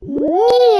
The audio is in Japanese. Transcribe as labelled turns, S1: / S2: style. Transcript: S1: Woo!